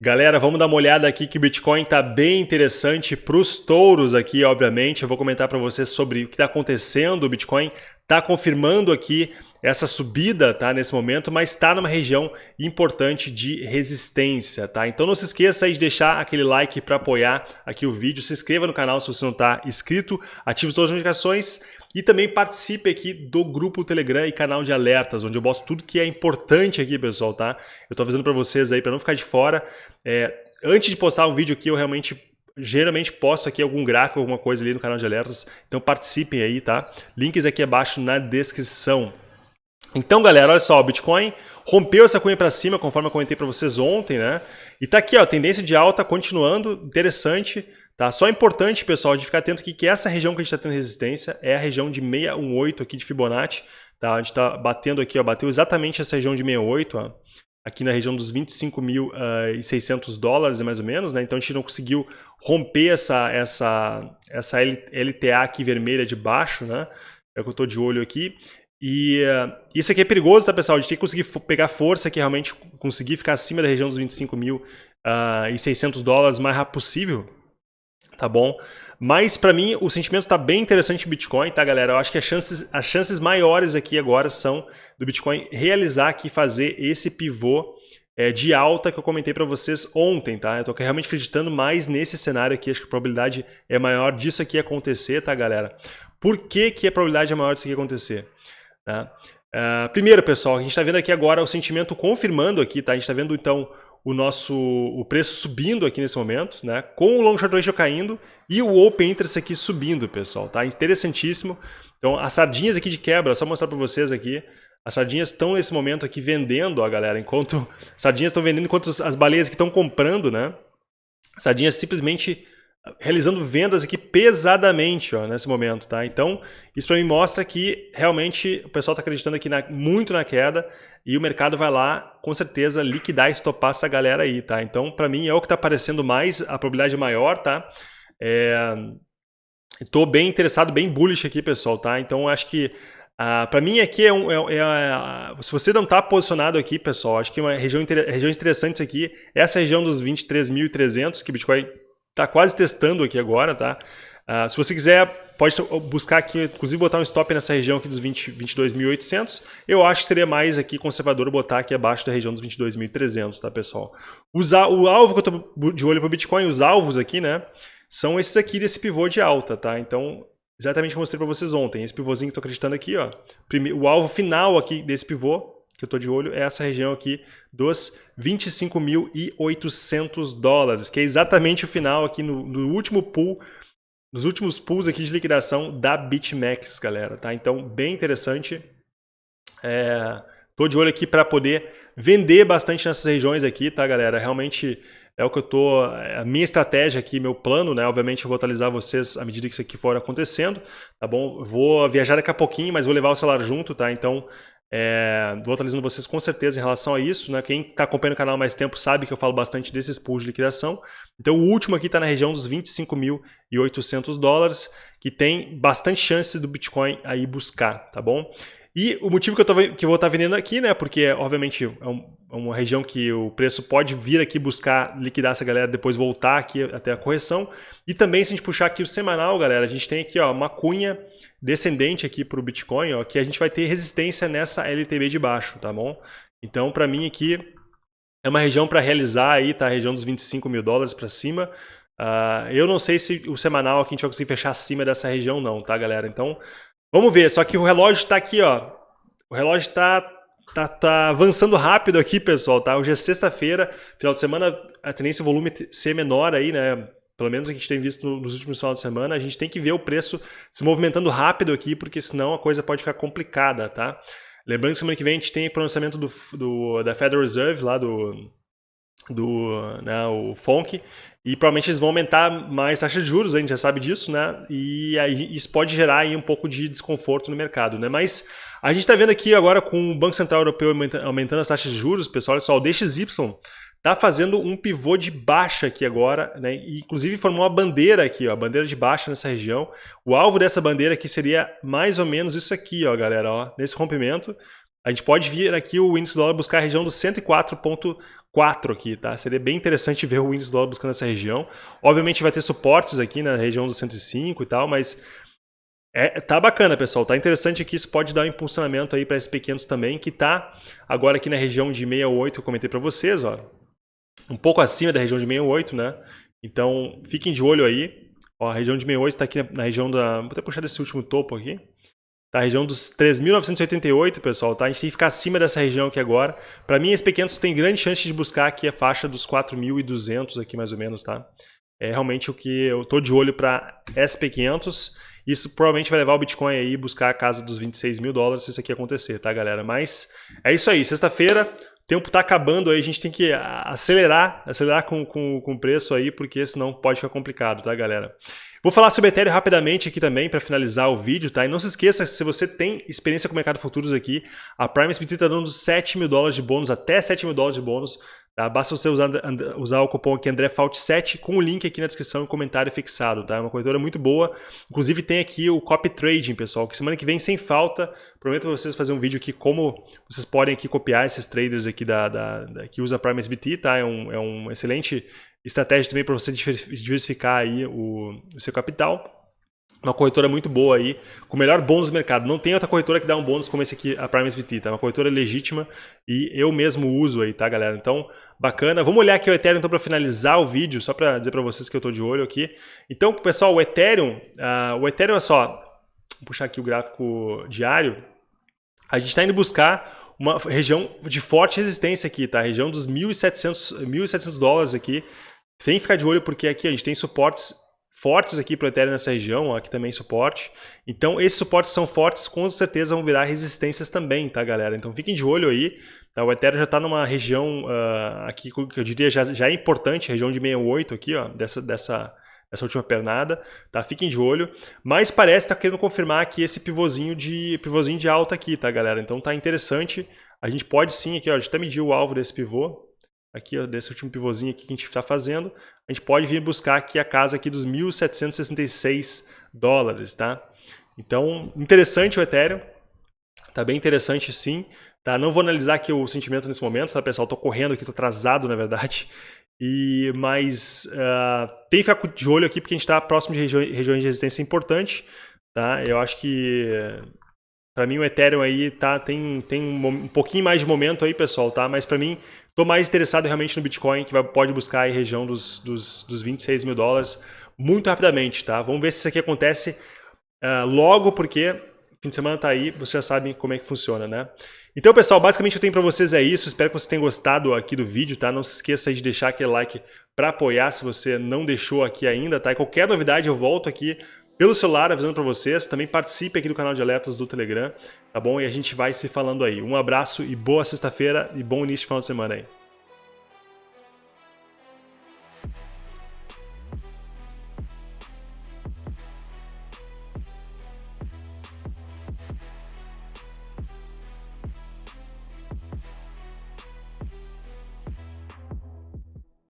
Galera, vamos dar uma olhada aqui que o Bitcoin está bem interessante para os touros aqui, obviamente. Eu vou comentar para vocês sobre o que está acontecendo. O Bitcoin está confirmando aqui essa subida tá, nesse momento, mas está numa região importante de resistência. Tá? Então não se esqueça aí de deixar aquele like para apoiar aqui o vídeo. Se inscreva no canal se você não está inscrito. Ative todas as notificações e também participe aqui do grupo Telegram e canal de alertas, onde eu boto tudo que é importante aqui, pessoal, tá? Eu tô avisando para vocês aí, para não ficar de fora. É, antes de postar um vídeo aqui, eu realmente geralmente posto aqui algum gráfico, alguma coisa ali no canal de alertas, então participem aí, tá? Links aqui abaixo na descrição. Então, galera, olha só, o Bitcoin rompeu essa cunha para cima, conforme eu comentei para vocês ontem, né? E tá aqui, ó, tendência de alta continuando, interessante. Tá? Só é importante, pessoal, de ficar atento aqui que essa região que a gente está tendo resistência é a região de 618 aqui de Fibonacci. Tá? A gente está batendo aqui, ó, bateu exatamente essa região de 68, ó, aqui na região dos 25.600 uh, dólares, mais ou menos. Né? Então a gente não conseguiu romper essa, essa, essa LTA aqui vermelha de baixo, né? é o que eu estou de olho aqui. E uh, isso aqui é perigoso, tá, pessoal? A gente tem que conseguir pegar força aqui, realmente conseguir ficar acima da região dos 25.600 uh, dólares o mais rápido possível tá bom? Mas para mim o sentimento está bem interessante em Bitcoin, tá galera? Eu acho que as chances, as chances maiores aqui agora são do Bitcoin realizar aqui, fazer esse pivô é, de alta que eu comentei para vocês ontem, tá? Eu tô realmente acreditando mais nesse cenário aqui, acho que a probabilidade é maior disso aqui acontecer, tá galera? Por que, que a probabilidade é maior disso aqui acontecer? Tá? Uh, primeiro, pessoal, a gente está vendo aqui agora o sentimento confirmando aqui, tá? A gente está vendo então o nosso o preço subindo aqui nesse momento, né? Com o long short ratio caindo e o open interest aqui subindo, pessoal, tá? Interessantíssimo. Então, as sardinhas aqui de quebra, só mostrar para vocês aqui, as sardinhas estão nesse momento aqui vendendo, ó, galera, enquanto as sardinhas estão vendendo enquanto as baleias que estão comprando, né? Sardinhas simplesmente realizando vendas aqui pesadamente ó, nesse momento, tá? Então, isso para mim mostra que realmente o pessoal está acreditando aqui na, muito na queda e o mercado vai lá, com certeza, liquidar e estopar essa galera aí, tá? Então, para mim, é o que está aparecendo mais, a probabilidade maior, tá? Estou é... bem interessado, bem bullish aqui, pessoal, tá? Então, acho que Uh, para mim aqui é, um, é, é, é se você não está posicionado aqui, pessoal, acho que uma região regiões interessantes aqui, essa região dos 23.300 que Bitcoin está quase testando aqui agora, tá? Uh, se você quiser, pode buscar aqui, inclusive botar um stop nessa região aqui dos 22.800. Eu acho que seria mais aqui conservador botar aqui abaixo da região dos 22.300, tá, pessoal? Usar, o alvo que eu estou de olho para o Bitcoin, os alvos aqui, né, são esses aqui desse pivô de alta, tá? Então, exatamente como eu mostrei para vocês ontem, esse pivôzinho que estou acreditando aqui, ó, o alvo final aqui desse pivô que eu estou de olho é essa região aqui dos 25.800 dólares, que é exatamente o final aqui no, no, último pool, nos últimos pools aqui de liquidação da BitMEX, galera, tá? Então, bem interessante. É, de olho aqui para poder vender bastante nessas regiões aqui, tá, galera? Realmente é o que eu tô, é a minha estratégia aqui, meu plano, né? Obviamente eu vou atualizar vocês à medida que isso aqui for acontecendo, tá bom? vou viajar daqui a pouquinho, mas vou levar o celular junto, tá? Então é, vou atualizando vocês com certeza em relação a isso. Né? Quem está acompanhando o canal mais tempo sabe que eu falo bastante desses pools de liquidação. Então o último aqui está na região dos 25.800 dólares, que tem bastante chance do Bitcoin aí buscar, tá bom? E o motivo que eu, tô, que eu vou estar tá vendendo aqui, né? Porque, obviamente, é, um, é, uma região que o preço pode vir aqui buscar liquidar essa galera, depois voltar aqui até a correção. E também, se a gente puxar aqui o semanal, galera, a gente tem aqui ó, uma cunha descendente aqui para o Bitcoin, ó, que a gente vai ter resistência nessa LTB de baixo, tá bom? Então, para mim aqui, é uma região para realizar aí, tá? A região dos 25 mil dólares para cima. Uh, eu não sei se o semanal aqui a gente vai conseguir fechar acima dessa região não, tá, galera? Então, Vamos ver, só que o relógio está aqui, ó. O relógio está tá, tá avançando rápido aqui, pessoal, tá? Hoje é sexta-feira, final de semana, a tendência o volume ser menor aí, né? Pelo menos a gente tem visto nos últimos finais de semana, a gente tem que ver o preço se movimentando rápido aqui, porque senão a coisa pode ficar complicada, tá? Lembrando que semana que vem a gente tem pronunciamento do, do da Federal Reserve, lá do, do né, o FONC, e provavelmente eles vão aumentar mais taxa de juros, a gente já sabe disso, né? E aí isso pode gerar aí um pouco de desconforto no mercado, né? Mas a gente está vendo aqui agora com o Banco Central Europeu aumentando as taxas de juros, pessoal, olha só, o DXY está fazendo um pivô de baixa aqui agora, né? E, inclusive formou uma bandeira aqui, ó, bandeira de baixa nessa região. O alvo dessa bandeira aqui seria mais ou menos isso aqui, ó, galera, ó, nesse rompimento. A gente pode vir aqui o índice do dólar buscar a região dos 104.4 aqui, tá? Seria bem interessante ver o índice do dólar buscando essa região. Obviamente vai ter suportes aqui na região dos 105 e tal, mas é, tá bacana, pessoal. Tá interessante aqui. Isso pode dar um impulsionamento aí para esses pequenos também, que tá agora aqui na região de 68, que eu comentei para vocês, ó. Um pouco acima da região de 68, né? Então, fiquem de olho aí. Ó, a região de 68 está aqui na, região da... Vou até puxar desse último topo aqui. Tá, a região dos 3.988, pessoal, tá? A gente tem que ficar acima dessa região aqui agora. Para mim, esses pequenos tem grande chance de buscar aqui a faixa dos 4.200 aqui, mais ou menos, tá? É realmente o que eu tô de olho para SP500. Isso provavelmente vai levar o Bitcoin aí buscar a casa dos 26 mil dólares se isso aqui acontecer, tá, galera? Mas é isso aí. Sexta-feira, o tempo tá acabando aí, a gente tem que acelerar, acelerar com, com, com o preço aí, porque senão pode ficar complicado, tá, galera? Vou falar sobre Ethereum rapidamente aqui também para finalizar o vídeo, tá? E não se esqueça, se você tem experiência com o mercado futuros aqui, a Prime SBT está dando 7 mil dólares de bônus, até 7 mil dólares de bônus Tá? Basta você usar, usar o cupom aqui AndréFault7 com o link aqui na descrição e comentário fixado. Tá? É uma corretora muito boa. Inclusive tem aqui o Copy Trading, pessoal, que semana que vem, sem falta, prometo para vocês fazer um vídeo aqui como vocês podem aqui copiar esses traders aqui da, da, da que usa Prime SBT. Tá? É, um, é um excelente estratégia também para você diversificar aí o, o seu capital uma corretora muito boa aí, com o melhor bônus do mercado. Não tem outra corretora que dá um bônus como esse aqui, a Prime SBT, tá? Uma corretora legítima e eu mesmo uso aí, tá, galera? Então, bacana. Vamos olhar aqui o Ethereum então para finalizar o vídeo, só para dizer para vocês que eu estou de olho aqui. Então, pessoal, o Ethereum, uh, o Ethereum é só, vou puxar aqui o gráfico diário, a gente está indo buscar uma região de forte resistência aqui, tá? A região dos 1.700, 1.700 dólares aqui. Tem que ficar de olho porque aqui a gente tem suportes fortes aqui para o Ethereum nessa região, aqui também suporte. Então esses suportes são fortes, com certeza vão virar resistências também, tá galera? Então fiquem de olho aí, tá? o Ethereum já está numa região uh, aqui que eu diria já, já é importante, região de 68 aqui, ó, dessa, dessa, dessa última pernada, tá? Fiquem de olho, mas parece estar tá querendo confirmar aqui esse pivôzinho de, pivôzinho de alta aqui, tá galera? Então tá interessante, a gente pode sim aqui, ó, a gente até mediu o alvo desse pivô, aqui ó, desse último pivôzinho aqui que a gente está fazendo, a gente pode vir buscar aqui a casa aqui dos 1.766 dólares, tá? Então, interessante o Ethereum, tá bem interessante sim, tá? Não vou analisar aqui o sentimento nesse momento, tá pessoal? Tô correndo aqui, tô atrasado na verdade, e mas uh, tem que ficar de olho aqui porque a gente está próximo de regiões, de resistência importante, tá? Eu acho que para mim o Ethereum aí tá, tem, tem um, um, pouquinho mais de momento aí, pessoal, tá? Mas para mim, tô mais interessado realmente no Bitcoin, que vai, pode buscar aí região dos, dos, dos 26 mil dólares muito rapidamente, tá? Vamos ver se isso aqui acontece uh, logo, porque fim de semana tá aí, vocês já sabem como é que funciona, né? Então, pessoal, basicamente eu tenho para vocês é isso. Espero que vocês tenham gostado aqui do vídeo, tá? Não se esqueça de deixar aquele like para apoiar se você não deixou aqui ainda, tá? E qualquer novidade eu volto aqui pelo celular, avisando para vocês. Também participe aqui do canal de alertas do Telegram, tá bom? E a gente vai se falando aí. Um abraço e boa sexta-feira e bom início de final de semana aí.